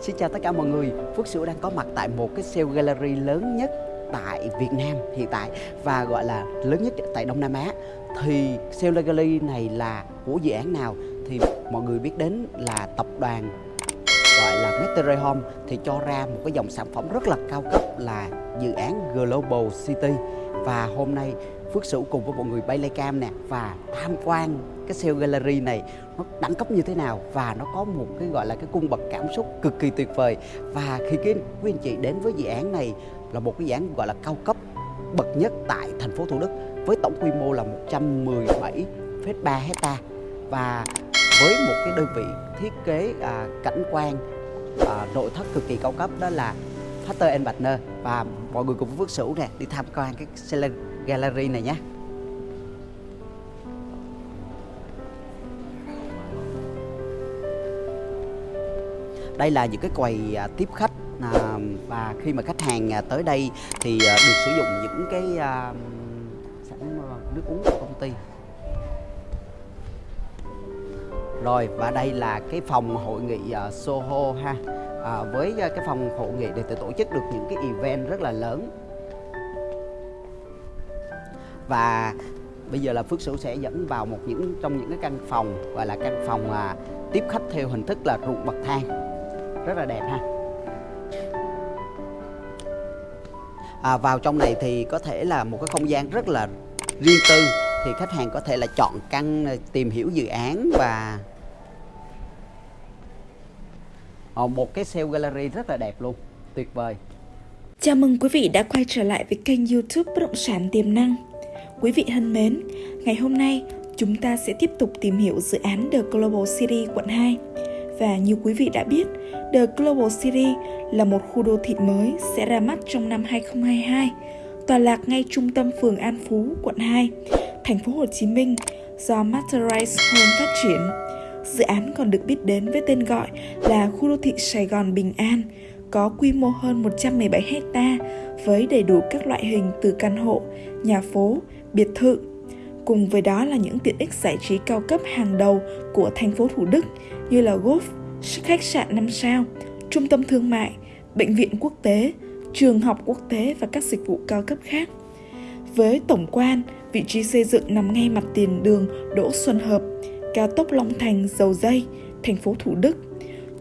Xin chào tất cả mọi người. Phước Sửu đang có mặt tại một cái sale gallery lớn nhất tại Việt Nam hiện tại Và gọi là lớn nhất tại Đông Nam Á. Thì sale gallery này là của dự án nào Thì mọi người biết đến là tập đoàn gọi là Metro Home Thì cho ra một cái dòng sản phẩm rất là cao cấp là dự án Global City. Và hôm nay Phước Sửu cùng với mọi người bay lay cam nè và tham quan cái sale gallery này nó đẳng cấp như thế nào và nó có một cái gọi là cái cung bậc cảm xúc cực kỳ tuyệt vời. Và khi cái quý anh chị đến với dự án này là một cái dự án gọi là cao cấp bậc nhất tại thành phố Thủ Đức với tổng quy mô là 117,3 hecta. Và với một cái đơn vị thiết kế à, cảnh quan à, nội thất cực kỳ cao cấp đó là Factor and Partner. Và mọi người cùng với Phước Sửu nè đi tham quan cái gallery này nhé. Đây là những cái quầy à, tiếp khách à, và khi mà khách hàng à, tới đây thì à, được sử dụng những cái à, sản nước uống của công ty. Rồi và đây là cái phòng hội nghị uh, Soho ha. À, với uh, cái phòng hội nghị để tổ chức được những cái event rất là lớn và bây giờ là Phước Sửu sẽ dẫn vào một những trong những cái căn phòng gọi là căn phòng à, tiếp khách theo hình thức là ruộng bậc thang. Rất là đẹp ha. À, vào trong này thì có thể là một cái không gian rất là riêng tư. Thì khách hàng có thể là chọn căn à, tìm hiểu dự án và à, một cái sale gallery rất là đẹp luôn. Tuyệt vời. Chào mừng quý vị đã quay trở lại với kênh youtube Bất động sản tiềm năng. Quý vị thân mến, ngày hôm nay chúng ta sẽ tiếp tục tìm hiểu dự án The Global City quận 2. Và như quý vị đã biết, The Global City là một khu đô thị mới sẽ ra mắt trong năm 2022, tọa lạc ngay trung tâm phường An Phú, quận 2, thành phố Hồ Chí Minh do Masterise Home phát triển. Dự án còn được biết đến với tên gọi là khu đô thị Sài Gòn Bình An, có quy mô hơn 117 hecta với đầy đủ các loại hình từ căn hộ, nhà phố, biệt thự. Cùng với đó là những tiện ích giải trí cao cấp hàng đầu của thành phố Thủ Đức như là golf, khách sạn 5 sao, trung tâm thương mại, bệnh viện quốc tế, trường học quốc tế và các dịch vụ cao cấp khác. Với tổng quan, vị trí xây dựng nằm ngay mặt tiền đường Đỗ Xuân Hợp, cao tốc Long Thành, Dầu Dây, thành phố Thủ Đức.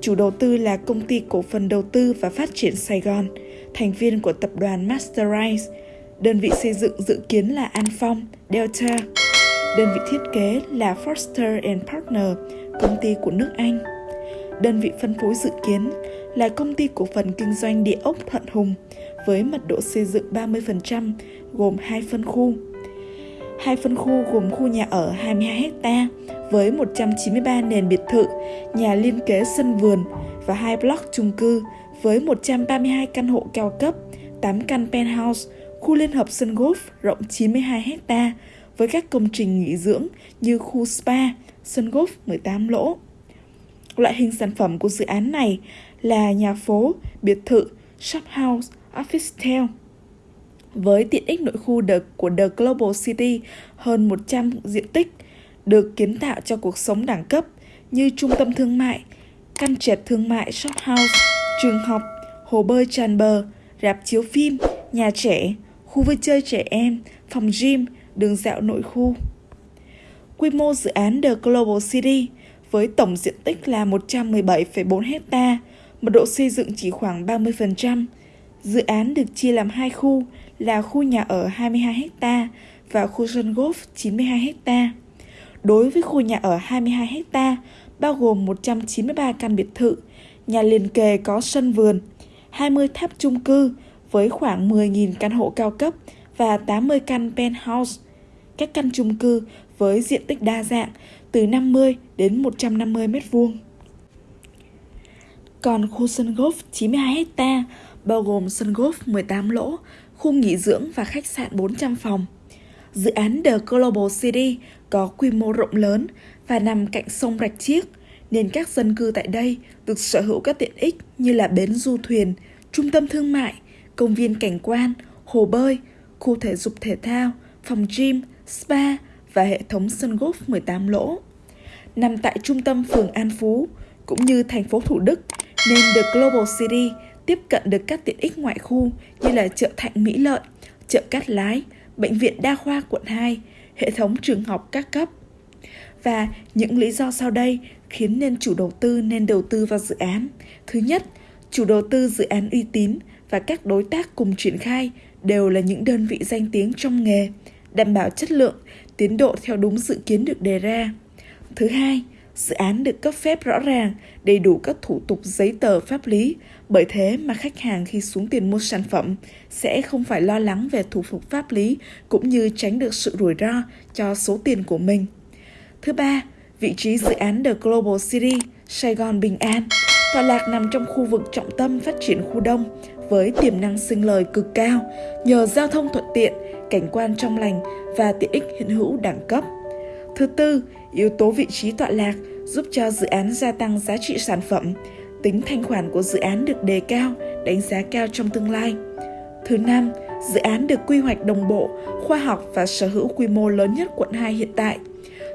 Chủ đầu tư là công ty cổ phần đầu tư và phát triển Sài Gòn, thành viên của tập đoàn Masterize, Đơn vị xây dựng dự kiến là An Phong, Delta. Đơn vị thiết kế là Foster and Partner, công ty của nước Anh. Đơn vị phân phối dự kiến là công ty cổ phần kinh doanh địa ốc Thuận Hùng với mật độ xây dựng 30% gồm hai phân khu. Hai phân khu gồm khu nhà ở 22 ha với 193 nền biệt thự, nhà liên kế sân vườn và hai block chung cư với 132 căn hộ cao cấp, 8 căn penthouse khu liên hợp sân golf rộng 92 hecta với các công trình nghỉ dưỡng như khu spa, sân golf 18 lỗ. Loại hình sản phẩm của dự án này là nhà phố, biệt thự, shop house, office town. Với tiện ích nội khu The, của The Global City hơn 100 diện tích, được kiến tạo cho cuộc sống đẳng cấp như trung tâm thương mại, căn trệt thương mại shop house, trường học, hồ bơi tràn bờ, rạp chiếu phim, nhà trẻ, khu vui chơi trẻ em, phòng gym, đường dạo nội khu. Quy mô dự án The Global City với tổng diện tích là 117,4 hecta, mật độ xây dựng chỉ khoảng 30%. Dự án được chia làm hai khu là khu nhà ở 22 hecta và khu sân golf 92 hecta. Đối với khu nhà ở 22 hecta bao gồm 193 căn biệt thự, nhà liền kề có sân vườn, 20 tháp chung cư, với khoảng 10.000 căn hộ cao cấp và 80 căn penthouse. Các căn chung cư với diện tích đa dạng từ 50 đến 150 m2. Còn khu sân golf 92 ha bao gồm sân golf 18 lỗ, khu nghỉ dưỡng và khách sạn 400 phòng. Dự án The Global City có quy mô rộng lớn và nằm cạnh sông Rạch Chiếc, nên các dân cư tại đây được sở hữu các tiện ích như là bến du thuyền, trung tâm thương mại, công viên cảnh quan, hồ bơi, khu thể dục thể thao, phòng gym, spa và hệ thống sân golf 18 lỗ. Nằm tại trung tâm phường An Phú, cũng như thành phố Thủ Đức, nên The Global City tiếp cận được các tiện ích ngoại khu như là chợ Thạnh Mỹ Lợi, chợ Cát Lái, bệnh viện đa khoa quận 2, hệ thống trường học các cấp. Và những lý do sau đây khiến nên chủ đầu tư nên đầu tư vào dự án. Thứ nhất, chủ đầu tư dự án uy tín và các đối tác cùng triển khai đều là những đơn vị danh tiếng trong nghề, đảm bảo chất lượng, tiến độ theo đúng dự kiến được đề ra. Thứ hai, dự án được cấp phép rõ ràng, đầy đủ các thủ tục giấy tờ pháp lý, bởi thế mà khách hàng khi xuống tiền mua sản phẩm sẽ không phải lo lắng về thủ tục pháp lý cũng như tránh được sự rủi ro cho số tiền của mình. Thứ ba, vị trí dự án The Global City, Sài Gòn Bình An, tọa lạc nằm trong khu vực trọng tâm phát triển khu đông với tiềm năng sinh lời cực cao nhờ giao thông thuận tiện, cảnh quan trong lành và tiện ích hiện hữu đẳng cấp. Thứ tư, yếu tố vị trí tọa lạc giúp cho dự án gia tăng giá trị sản phẩm, tính thanh khoản của dự án được đề cao, đánh giá cao trong tương lai. Thứ năm, dự án được quy hoạch đồng bộ, khoa học và sở hữu quy mô lớn nhất quận 2 hiện tại,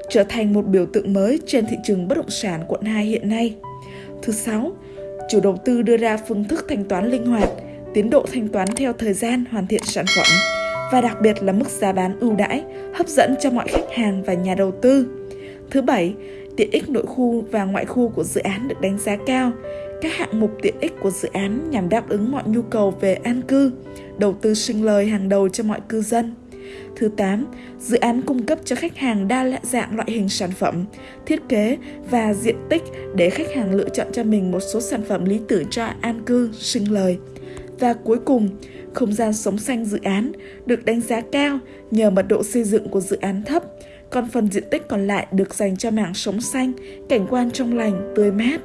trở thành một biểu tượng mới trên thị trường bất động sản quận 2 hiện nay. Thứ sáu, chủ đầu tư đưa ra phương thức thanh toán linh hoạt, tiến độ thanh toán theo thời gian hoàn thiện sản phẩm và đặc biệt là mức giá bán ưu đãi, hấp dẫn cho mọi khách hàng và nhà đầu tư. Thứ bảy, tiện ích nội khu và ngoại khu của dự án được đánh giá cao. Các hạng mục tiện ích của dự án nhằm đáp ứng mọi nhu cầu về an cư, đầu tư sinh lời hàng đầu cho mọi cư dân. Thứ 8, dự án cung cấp cho khách hàng đa dạng loại hình sản phẩm, thiết kế và diện tích để khách hàng lựa chọn cho mình một số sản phẩm lý tưởng cho an cư, sinh lời. Và cuối cùng, không gian sống xanh dự án được đánh giá cao nhờ mật độ xây dựng của dự án thấp, còn phần diện tích còn lại được dành cho mảng sống xanh, cảnh quan trong lành, tươi mát.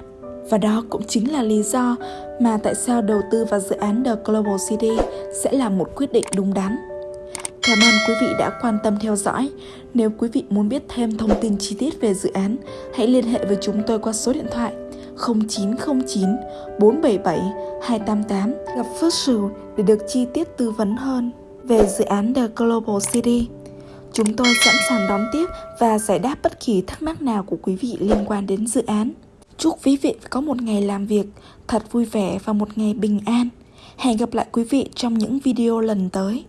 Và đó cũng chính là lý do mà tại sao đầu tư vào dự án The Global City sẽ là một quyết định đúng đắn. Cảm ơn quý vị đã quan tâm theo dõi. Nếu quý vị muốn biết thêm thông tin chi tiết về dự án, hãy liên hệ với chúng tôi qua số điện thoại 0909 477 288 gặp First Sửu để được chi tiết tư vấn hơn về dự án The Global City. Chúng tôi sẵn sàng đón tiếp và giải đáp bất kỳ thắc mắc nào của quý vị liên quan đến dự án. Chúc quý vị có một ngày làm việc thật vui vẻ và một ngày bình an. Hẹn gặp lại quý vị trong những video lần tới.